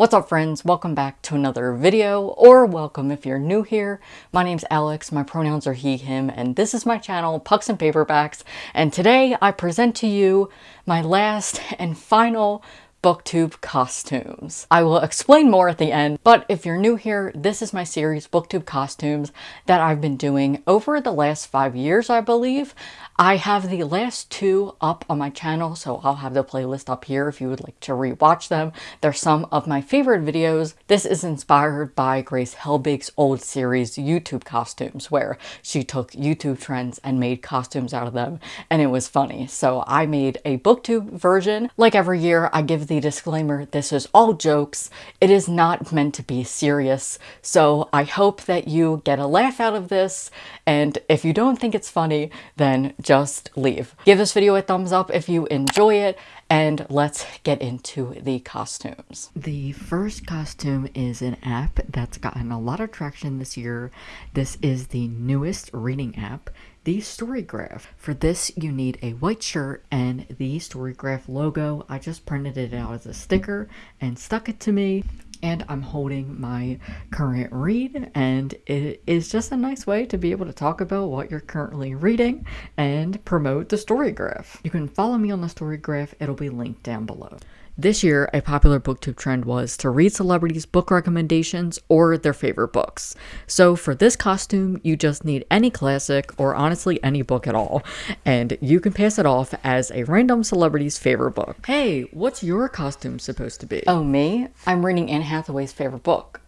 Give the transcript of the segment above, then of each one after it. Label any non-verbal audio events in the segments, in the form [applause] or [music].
What's up friends? Welcome back to another video, or welcome if you're new here. My name's Alex, my pronouns are he, him, and this is my channel, Pucks and Paperbacks, and today I present to you my last and final booktube costumes. I will explain more at the end, but if you're new here, this is my series booktube costumes that I've been doing over the last five years, I believe. I have the last two up on my channel, so I'll have the playlist up here if you would like to rewatch them. They're some of my favorite videos. This is inspired by Grace Helbig's old series YouTube costumes, where she took YouTube trends and made costumes out of them, and it was funny. So I made a booktube version. Like every year, I give the disclaimer, this is all jokes. It is not meant to be serious, so I hope that you get a laugh out of this, and if you don't think it's funny, then just leave. Give this video a thumbs up if you enjoy it, and let's get into the costumes. The first costume is an app that's gotten a lot of traction this year. This is the newest reading app, the Storygraph. For this, you need a white shirt and the Storygraph logo. I just printed it out as a sticker and stuck it to me and I'm holding my current read and it is just a nice way to be able to talk about what you're currently reading and promote the Storygraph. You can follow me on the Storygraph, it'll be linked down below. This year, a popular booktube trend was to read celebrities' book recommendations or their favorite books. So for this costume, you just need any classic or honestly any book at all, and you can pass it off as a random celebrity's favorite book. Hey, what's your costume supposed to be? Oh, me? I'm reading Anne Hathaway's favorite book.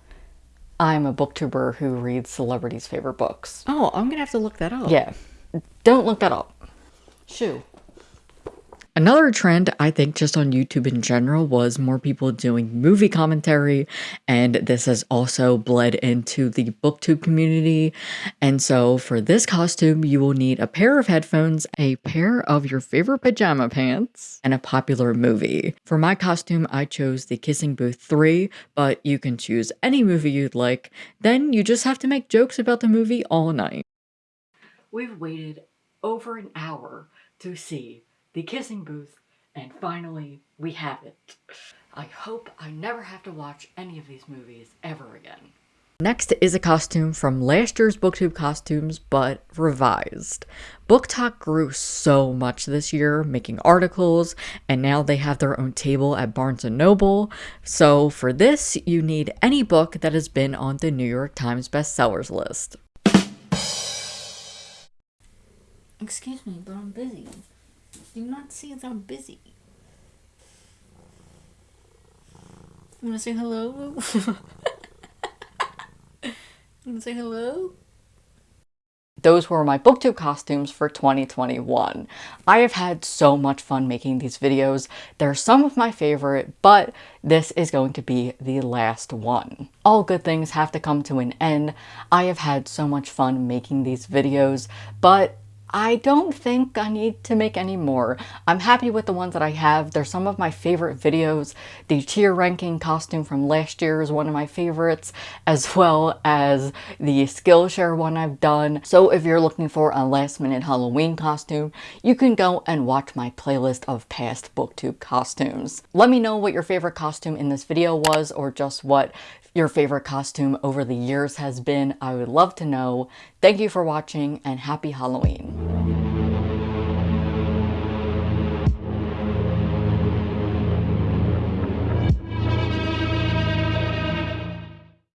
I'm a booktuber who reads celebrities' favorite books. Oh, I'm gonna have to look that up. Yeah. Don't look that up. Shoo. Another trend, I think, just on YouTube in general was more people doing movie commentary, and this has also bled into the booktube community. And so for this costume, you will need a pair of headphones, a pair of your favorite pajama pants, and a popular movie. For my costume, I chose The Kissing Booth 3, but you can choose any movie you'd like. Then you just have to make jokes about the movie all night. We've waited over an hour to see the kissing booth, and finally we have it. I hope I never have to watch any of these movies ever again. Next is a costume from last year's booktube costumes, but revised. BookTok grew so much this year, making articles, and now they have their own table at Barnes & Noble. So for this, you need any book that has been on the New York Times bestsellers list. Excuse me, but I'm busy. You not see that I'm busy? You wanna say hello? [laughs] you wanna say hello? Those were my booktube costumes for 2021. I have had so much fun making these videos. They're some of my favorite, but this is going to be the last one. All good things have to come to an end. I have had so much fun making these videos, but I don't think I need to make any more. I'm happy with the ones that I have. They're some of my favorite videos. The tier ranking costume from last year is one of my favorites, as [laughs] well as the Skillshare one I've done. So if you're looking for a last minute Halloween costume, you can go and watch my playlist of past booktube costumes. Let me know what your favorite costume in this video was or just what your favorite costume over the years has been. I would love to know. Thank you for watching and happy Halloween.